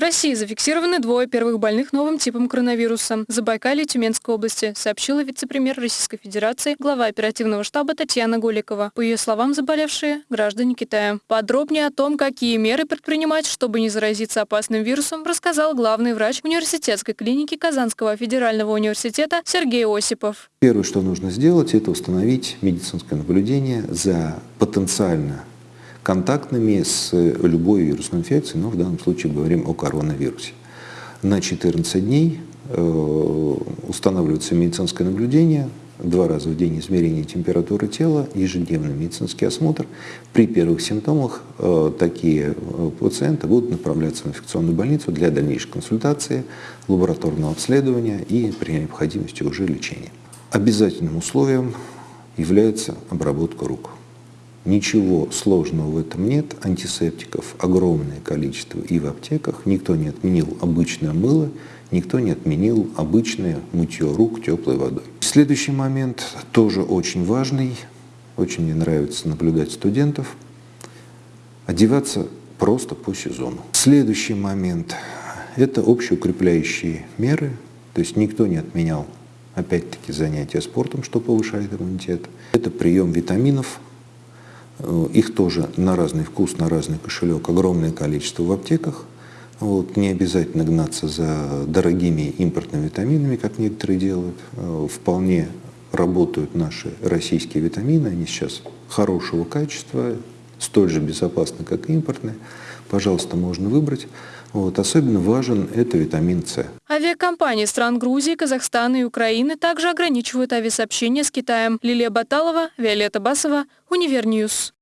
В России зафиксированы двое первых больных новым типом коронавируса. Забайкалье Тюменской области, сообщила вице-премьер Российской Федерации, глава оперативного штаба Татьяна Голикова. По ее словам, заболевшие – граждане Китая. Подробнее о том, какие меры предпринимать, чтобы не заразиться опасным вирусом, рассказал главный врач университетской клиники Казанского федерального университета Сергей Осипов. Первое, что нужно сделать, это установить медицинское наблюдение за потенциально контактными с любой вирусной инфекцией, но в данном случае говорим о коронавирусе. На 14 дней э, устанавливается медицинское наблюдение, два раза в день измерение температуры тела, ежедневный медицинский осмотр. При первых симптомах э, такие э, пациенты будут направляться в инфекционную больницу для дальнейшей консультации, лабораторного обследования и при необходимости уже лечения. Обязательным условием является обработка рук. Ничего сложного в этом нет. Антисептиков огромное количество и в аптеках. Никто не отменил обычное мыло, никто не отменил обычное мытье рук теплой водой. Следующий момент тоже очень важный. Очень мне нравится наблюдать студентов. Одеваться просто по сезону. Следующий момент – это общеукрепляющие меры. То есть никто не отменял, опять-таки, занятия спортом, что повышает иммунитет. Это прием витаминов – их тоже на разный вкус, на разный кошелек огромное количество в аптеках. Вот, не обязательно гнаться за дорогими импортными витаминами, как некоторые делают. Э, вполне работают наши российские витамины, они сейчас хорошего качества, столь же безопасны, как и импортные. Пожалуйста, можно выбрать. Вот. Особенно важен это витамин С. Авиакомпании стран Грузии, Казахстана и Украины также ограничивают авиасообщение с Китаем. Лилия Баталова, Виолетта Басова, Univer News.